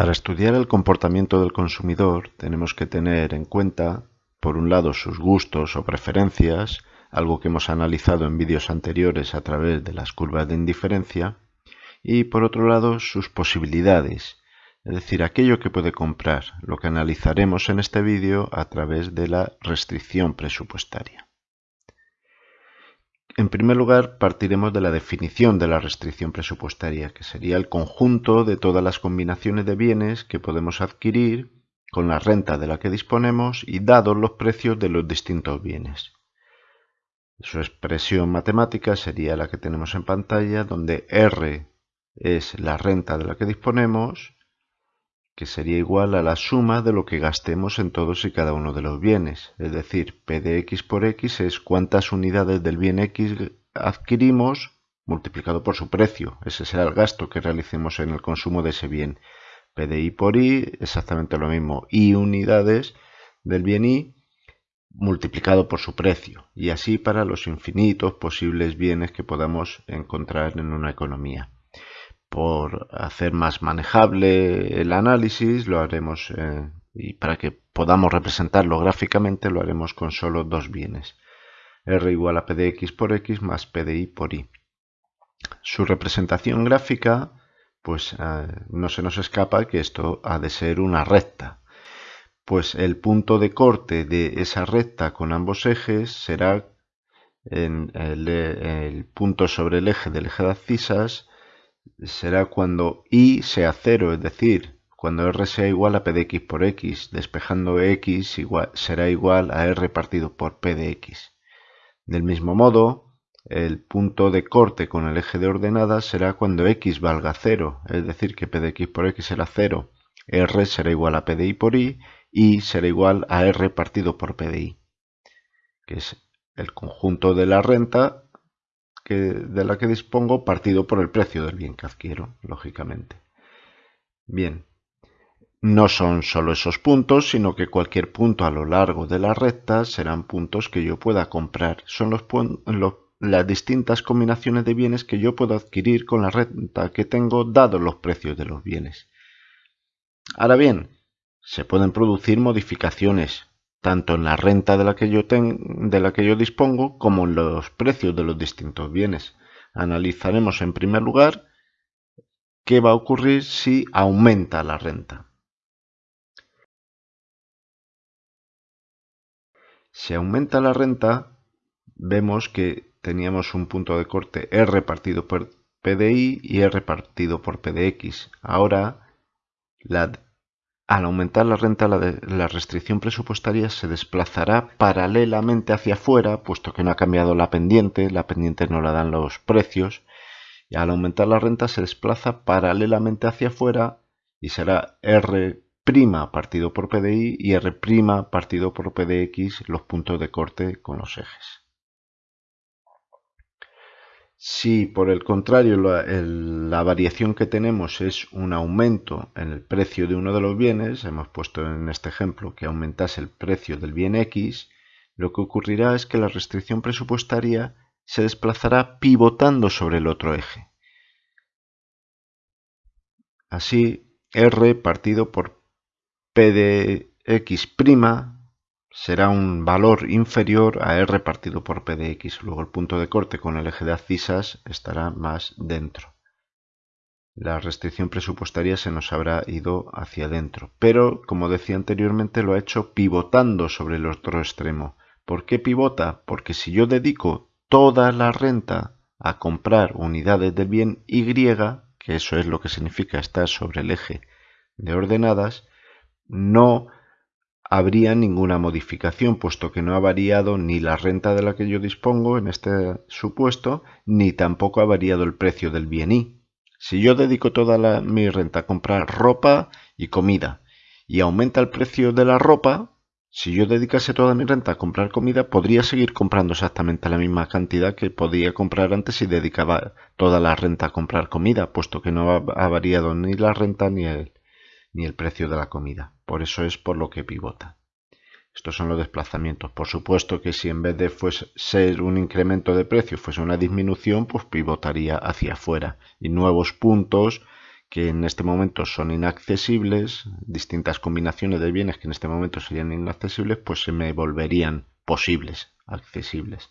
Para estudiar el comportamiento del consumidor tenemos que tener en cuenta, por un lado, sus gustos o preferencias, algo que hemos analizado en vídeos anteriores a través de las curvas de indiferencia, y por otro lado, sus posibilidades, es decir, aquello que puede comprar, lo que analizaremos en este vídeo a través de la restricción presupuestaria. En primer lugar, partiremos de la definición de la restricción presupuestaria, que sería el conjunto de todas las combinaciones de bienes que podemos adquirir con la renta de la que disponemos y dados los precios de los distintos bienes. Su expresión matemática sería la que tenemos en pantalla, donde R es la renta de la que disponemos, que sería igual a la suma de lo que gastemos en todos y cada uno de los bienes. Es decir, P de X por X es cuántas unidades del bien X adquirimos multiplicado por su precio. Ese será el gasto que realicemos en el consumo de ese bien. P de Y por Y, exactamente lo mismo. Y unidades del bien Y multiplicado por su precio. Y así para los infinitos posibles bienes que podamos encontrar en una economía por hacer más manejable el análisis, lo haremos eh, y para que podamos representarlo gráficamente, lo haremos con solo dos bienes. R igual a P de X por X más P de Y por Y. Su representación gráfica, pues eh, no se nos escapa que esto ha de ser una recta. Pues el punto de corte de esa recta con ambos ejes será en el, el punto sobre el eje del eje de abscisas será cuando y sea cero, es decir, cuando r sea igual a p de x por x, despejando x será igual a r partido por p de x. Del mismo modo, el punto de corte con el eje de ordenadas será cuando x valga 0, es decir, que p de x por x será 0, r será igual a p de y por y, y será igual a r partido por p de y, que es el conjunto de la renta de la que dispongo partido por el precio del bien que adquiero, lógicamente. Bien, no son solo esos puntos, sino que cualquier punto a lo largo de la recta serán puntos que yo pueda comprar. Son las distintas combinaciones de bienes que yo puedo adquirir con la renta que tengo dados los precios de los bienes. Ahora bien, se pueden producir modificaciones tanto en la renta de la que yo, de la que yo dispongo como en los precios de los distintos bienes. Analizaremos en primer lugar qué va a ocurrir si aumenta la renta. Si aumenta la renta, vemos que teníamos un punto de corte R partido por PDI y R partido por PDX. Ahora la al aumentar la renta, la, restricción presupuestaria se desplazará paralelamente hacia afuera, puesto que no ha cambiado la pendiente, la pendiente no la dan los precios, y al aumentar la renta se desplaza paralelamente hacia afuera y será R' partido por PDI y R' partido por PDX los puntos de corte con los ejes. Si por el contrario la, variación que tenemos es un aumento en el precio de uno de los bienes, hemos puesto en este ejemplo que aumentase el precio del bien X, lo que ocurrirá es que la restricción presupuestaria se desplazará pivotando sobre el otro eje. Así, R partido por P de X' será un valor inferior a r partido por p de x. Luego el punto de corte con el eje de abscisas estará más dentro. La restricción presupuestaria se nos habrá ido hacia adentro. Pero, como decía anteriormente, lo ha hecho pivotando sobre el otro extremo. ¿Por qué pivota? Porque si yo dedico toda la renta a comprar unidades del bien Y, que eso es lo que significa estar sobre el eje de ordenadas, no habría ninguna modificación, puesto que no ha variado ni la renta de la que yo dispongo en este supuesto, ni tampoco ha variado el precio del bien Y. Si yo dedico toda mi renta a comprar ropa y comida y aumenta el precio de la ropa, si yo dedicase toda mi renta a comprar comida, podría seguir comprando exactamente la misma cantidad que podía comprar antes si dedicaba toda la renta a comprar comida, puesto que no ha, variado ni la renta ni el, ni el precio de la comida. Por eso es por lo que pivota. Estos son los desplazamientos. Por supuesto que si en vez de fuese ser un incremento de precio fuese una disminución, pues pivotaría hacia afuera. Y nuevos puntos que en este momento son inaccesibles, distintas combinaciones de bienes que en este momento serían inaccesibles, pues se me volverían posibles, accesibles.